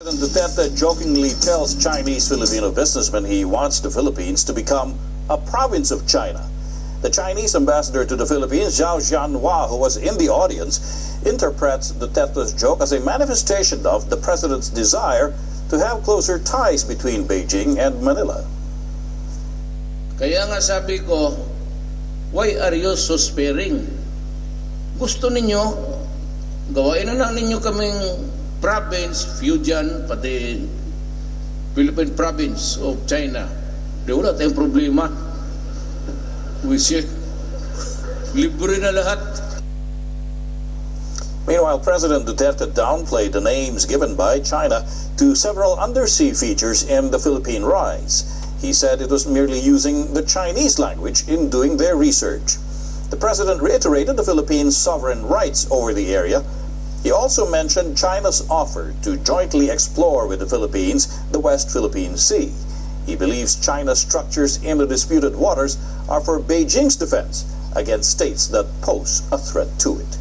President Duterte jokingly tells Chinese Filipino businessmen he wants the Philippines to become a province of China. The Chinese ambassador to the Philippines, Zhao Jianhua, who was in the audience, interprets Duterte's joke as a manifestation of the president's desire to have closer ties between Beijing and Manila. Kaya nga sabi ko, why are you so sparing? Gusto ninyo, gawain na lang ninyo kaming province, Fujian, pati Philippine province of China. Di wala tayong problema. We say, libre na lahat. Meanwhile, President Duterte downplayed the names given by China to several undersea features in the Philippine Rise. He said it was merely using the Chinese language in doing their research. The president reiterated the Philippines' sovereign rights over the area. He also mentioned China's offer to jointly explore with the Philippines the West Philippine Sea. He believes China's structures in the disputed waters are for Beijing's defense against states that pose a threat to it.